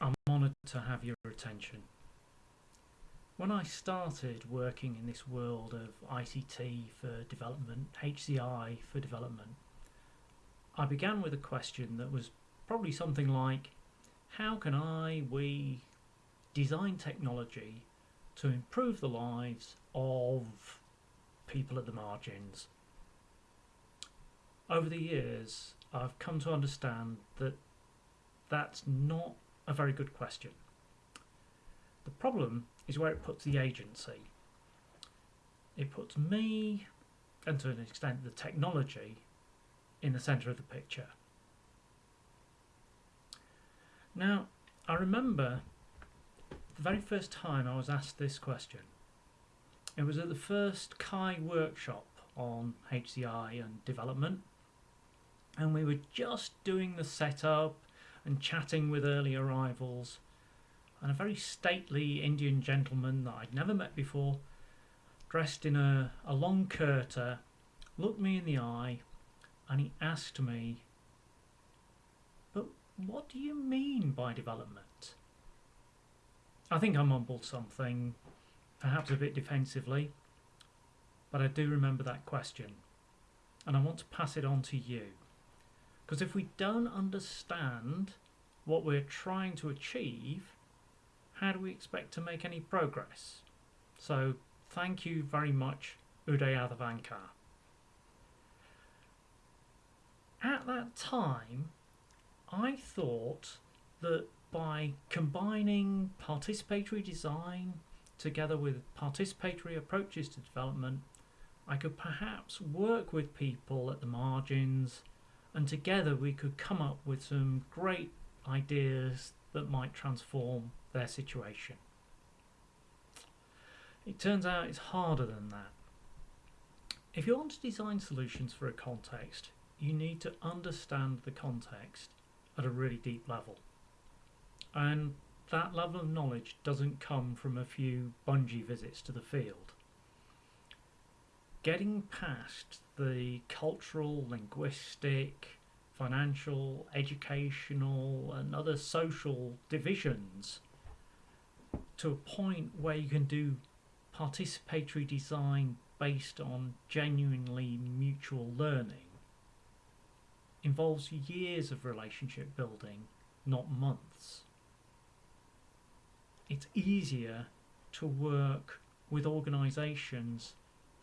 I'm honoured to have your attention. When I started working in this world of ICT for development, HCI for development, I began with a question that was probably something like how can I, we, design technology to improve the lives of people at the margins? Over the years, I've come to understand that that's not a very good question. The problem is where it puts the agency. It puts me, and to an extent the technology, in the centre of the picture. Now, I remember the very first time I was asked this question. It was at the first CHI workshop on HCI and development, and we were just doing the setup and chatting with early arrivals. And a very stately Indian gentleman that I'd never met before, dressed in a, a long kurta, looked me in the eye and he asked me, But what do you mean by development? I think I mumbled something, perhaps a bit defensively, but I do remember that question and I want to pass it on to you. Because if we don't understand what we're trying to achieve, how do we expect to make any progress? So, thank you very much, Uday Athavankar. At that time, I thought that by combining participatory design together with participatory approaches to development, I could perhaps work with people at the margins and together we could come up with some great ideas that might transform their situation. It turns out it's harder than that. If you want to design solutions for a context, you need to understand the context at a really deep level. And that level of knowledge doesn't come from a few bungee visits to the field. Getting past the cultural, linguistic, financial, educational, and other social divisions to a point where you can do participatory design based on genuinely mutual learning involves years of relationship building, not months. It's easier to work with organisations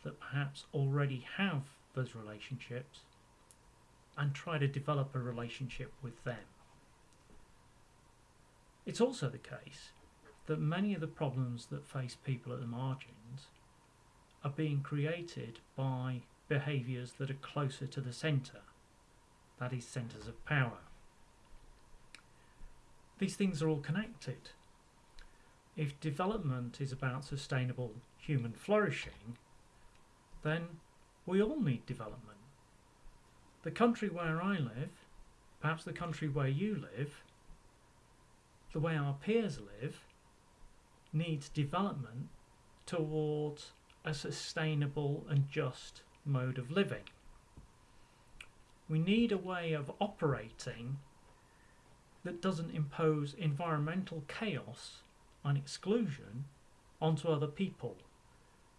that perhaps already have those relationships and try to develop a relationship with them. It's also the case that many of the problems that face people at the margins are being created by behaviours that are closer to the centre, that is, centres of power. These things are all connected. If development is about sustainable human flourishing, then we all need development. The country where I live, perhaps the country where you live, the way our peers live, needs development towards a sustainable and just mode of living. We need a way of operating that doesn't impose environmental chaos and exclusion onto other people.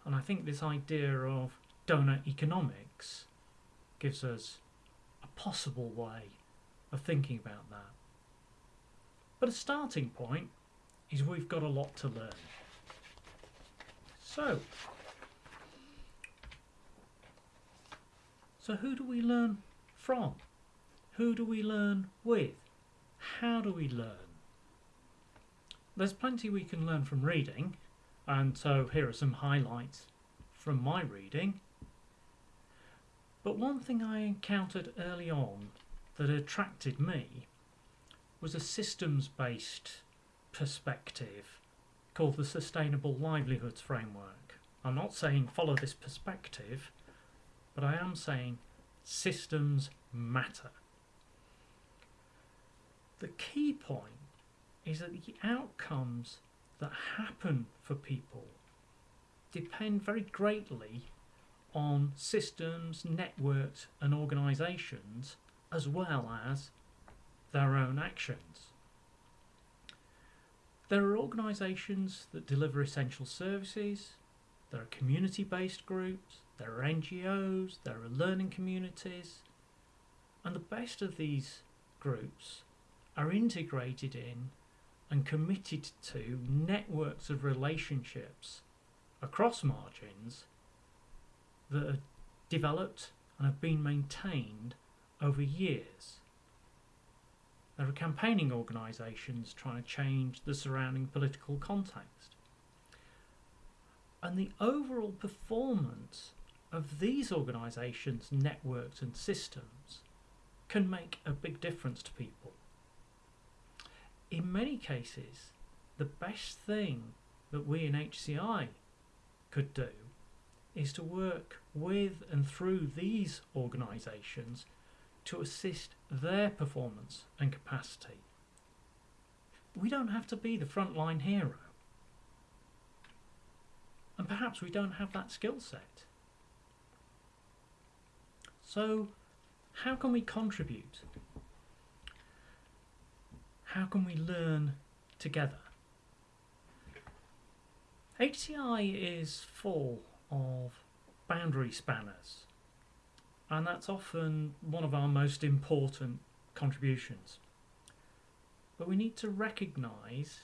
And I think this idea of doughnut economics gives us a possible way of thinking about that. But a starting point is we've got a lot to learn. So, so who do we learn from? Who do we learn with? How do we learn? There's plenty we can learn from reading, and so here are some highlights from my reading. But one thing I encountered early on that attracted me was a systems based perspective called the Sustainable Livelihoods Framework. I'm not saying follow this perspective, but I am saying systems matter. The key point is that the outcomes that happen for people depend very greatly on systems, networks, and organisations as well as their own actions. There are organisations that deliver essential services, there are community based groups, there are NGOs, there are learning communities, and the best of these groups are integrated in and committed to networks of relationships across margins that are developed and have been maintained over years. There are campaigning organisations trying to change the surrounding political context. And the overall performance of these organisations, networks, and systems can make a big difference to people. In many cases, the best thing that we in HCI could do is to work with and through these organisations to assist their performance and capacity. We don't have to be the frontline hero. And perhaps we don't have that skill set. So, how can we contribute? How can we learn together? HCI is full of boundary spanners, and that's often one of our most important contributions. But we need to recognise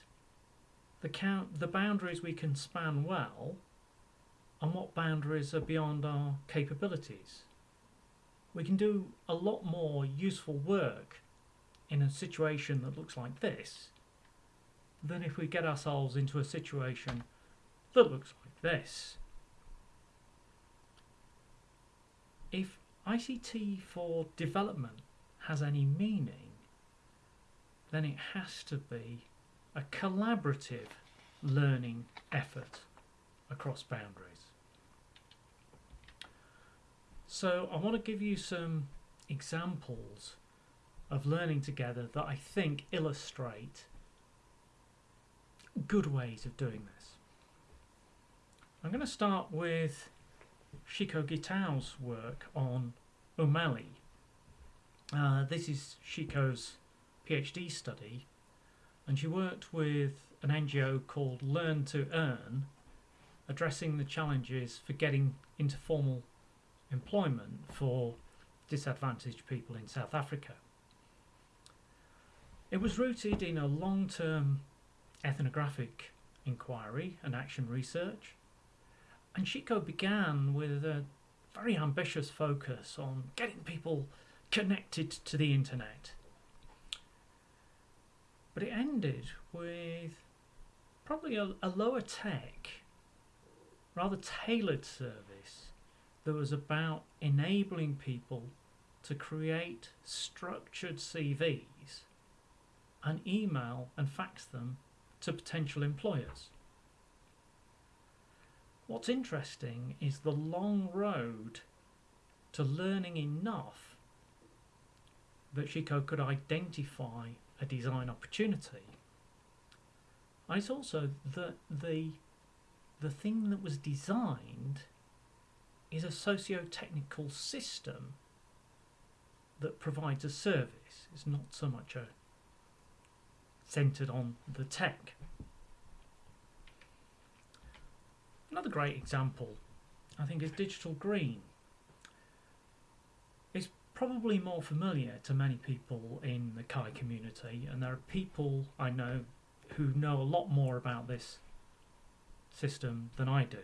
the count the boundaries we can span well and what boundaries are beyond our capabilities. We can do a lot more useful work in a situation that looks like this than if we get ourselves into a situation that looks like this. If ICT for development has any meaning, then it has to be a collaborative learning effort across boundaries. So I want to give you some examples of learning together that I think illustrate good ways of doing this. I'm going to start with Shikoh Gitau's work on Ummeli. Uh, this is Shikoh's PhD study, and she worked with an NGO called Learn to Earn, addressing the challenges for getting into formal employment for disadvantaged people in South Africa. It was rooted in a long term ethnographic inquiry and action research, and Shikoh began with a very ambitious focus on getting people connected to the internet. But it ended with probably a, a lower tech, rather tailored service that was about enabling people to create structured CVs and email and fax them to potential employers. What's interesting is the long road to learning enough that Shikoh could identify a design opportunity. And it's also that the the thing that was designed is a socio-technical system that provides a service. It's not so much a centered on the tech. Another great example, I think, is Digital Green. It's probably more familiar to many people in the CHI community, and there are people I know who know a lot more about this system than I do.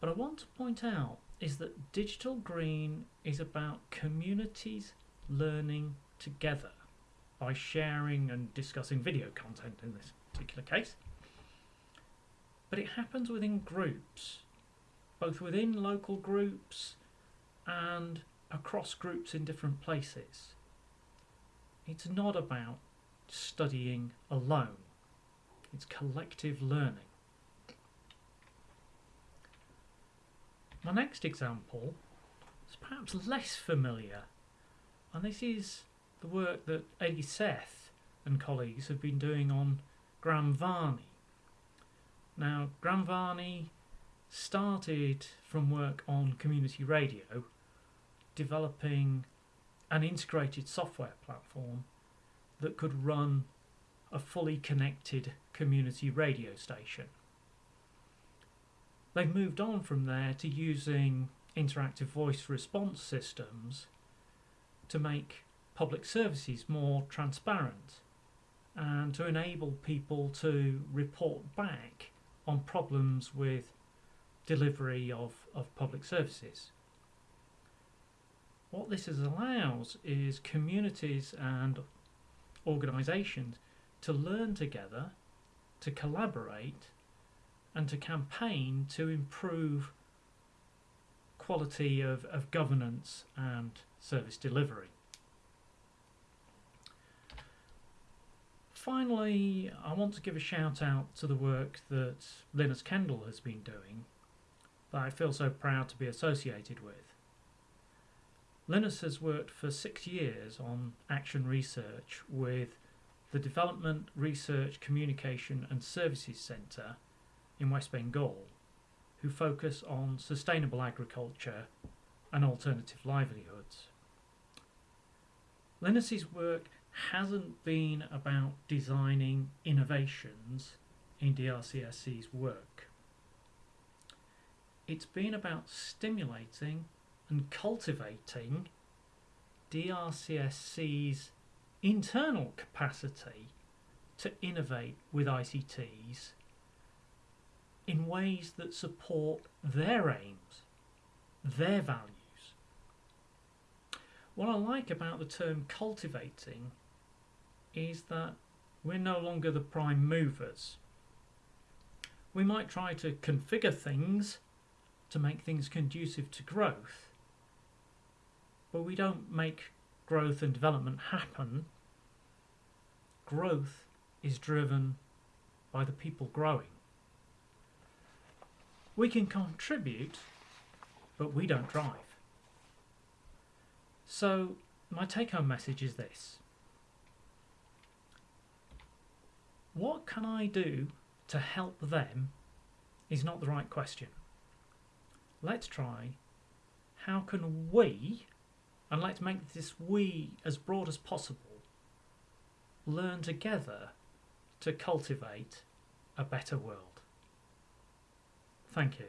But I want to point out is that Digital Green is about communities learning together by sharing and discussing video content in this particular case but it happens within groups, both within local groups and across groups in different places. It's not about studying alone, it's collective learning. My next example is perhaps less familiar, and this is the work that Aadi Seth and colleagues have been doing on Gram Vaani now, Gram Vaani started from work on community radio, developing an integrated software platform that could run a fully connected community radio station. They've moved on from there to using interactive voice response systems to make public services more transparent and to enable people to report back on problems with delivery of, of public services. What this allows is communities and organisations to learn together, to collaborate, and to campaign to improve quality of, of governance and service delivery. Finally, I want to give a shout out to the work that Linus Kendall has been doing that I feel so proud to be associated with. Linus has worked for six years on action research with the Development, Research, Communication and Services Centre in West Bengal, who focus on sustainable agriculture and alternative livelihoods. Linus's work hasn't been about designing innovations in DRCSC's work. It's been about stimulating and cultivating DRCSC's internal capacity to innovate with ICTs in ways that support their aims, their values. What I like about the term cultivating is that we're no longer the prime movers. We might try to configure things to make things conducive to growth, but we don't make growth and development happen. Growth is driven by the people growing. We can contribute, but we don't drive. So, my take home message is this What can I do to help them is not the right question. Let's try how can we, and let's make this we as broad as possible, learn together to cultivate a better world. Thank you.